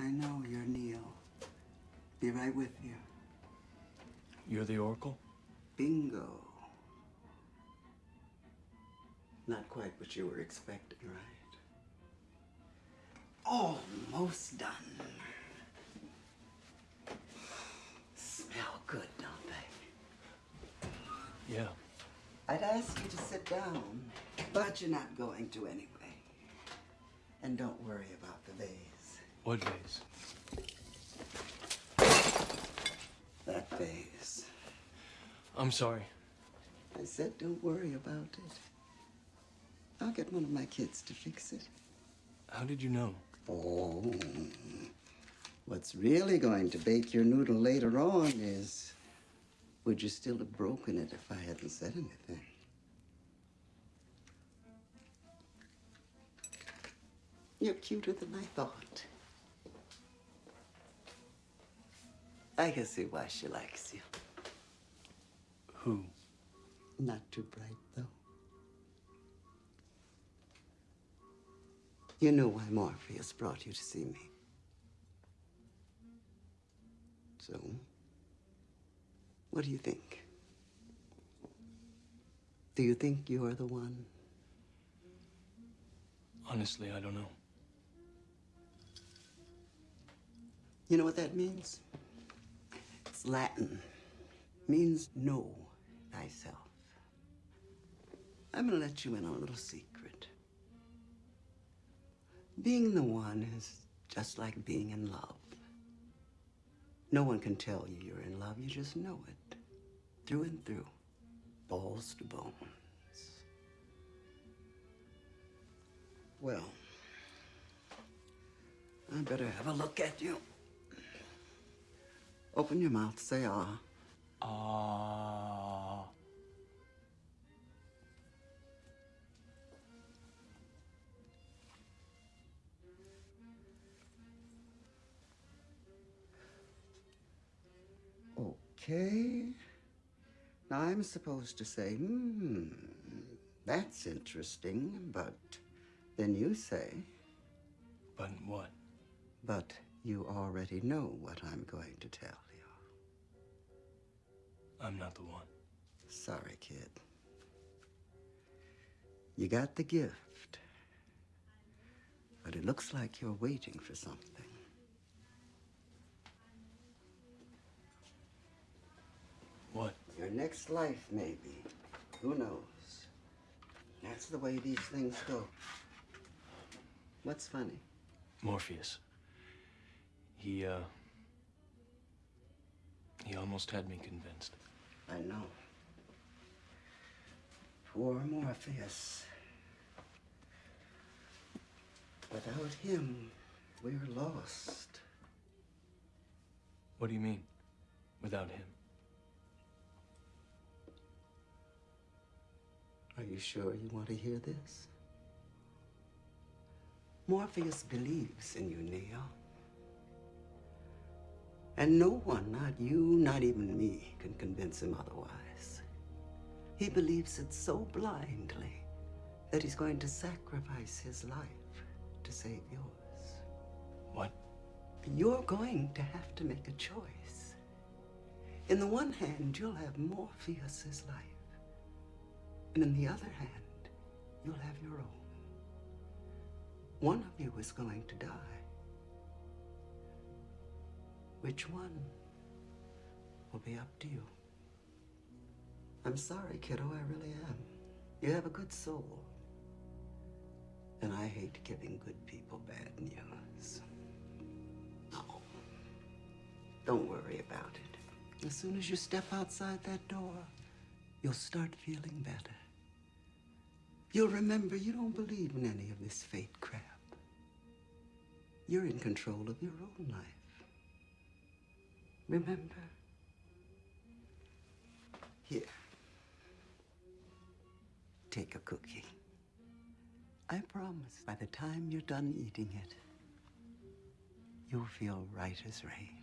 I know, you're Neo. Be right with you. You're the Oracle? Bingo. Not quite what you were expecting, right? Almost done. Smell good, don't they? Yeah. I'd ask you to sit down, but you're not going to anyway. And don't worry about the vase. What vase? That vase. I'm sorry. I said don't worry about it. I'll get one of my kids to fix it. How did you know? Oh. What's really going to bake your noodle later on is would you still have broken it if I hadn't said anything? You're cuter than I thought. I can see why she likes you. Who? Not too bright, though. You know why Morpheus brought you to see me. So, what do you think? Do you think you're the one? Honestly, I don't know. You know what that means? Latin. Means know thyself. I'm gonna let you in on a little secret. Being the one is just like being in love. No one can tell you you're in love, you just know it. Through and through. Balls to bones. Well, I better have a look at you. Open your mouth, say ah. Ah. Okay. Now I'm supposed to say, hmm, that's interesting, but then you say, But what? but you already know what I'm going to tell you. I'm not the one. Sorry, kid. You got the gift, but it looks like you're waiting for something. What? Your next life, maybe. Who knows? That's the way these things go. What's funny? Morpheus. He, uh. He almost had me convinced. I know. Poor Morpheus. Without him, we're lost. What do you mean? Without him? Are you sure you want to hear this? Morpheus believes in you, Neo. And no one, not you, not even me, can convince him otherwise. He believes it so blindly that he's going to sacrifice his life to save yours. What? You're going to have to make a choice. In the one hand, you'll have Morpheus's life. And in the other hand, you'll have your own. One of you is going to die. Which one will be up to you? I'm sorry, kiddo, I really am. You have a good soul. And I hate giving good people bad news. No. Don't worry about it. As soon as you step outside that door, you'll start feeling better. You'll remember you don't believe in any of this fate crap. You're in control of your own life. Remember? Here. Take a cookie. I promise by the time you're done eating it, you'll feel right as rain.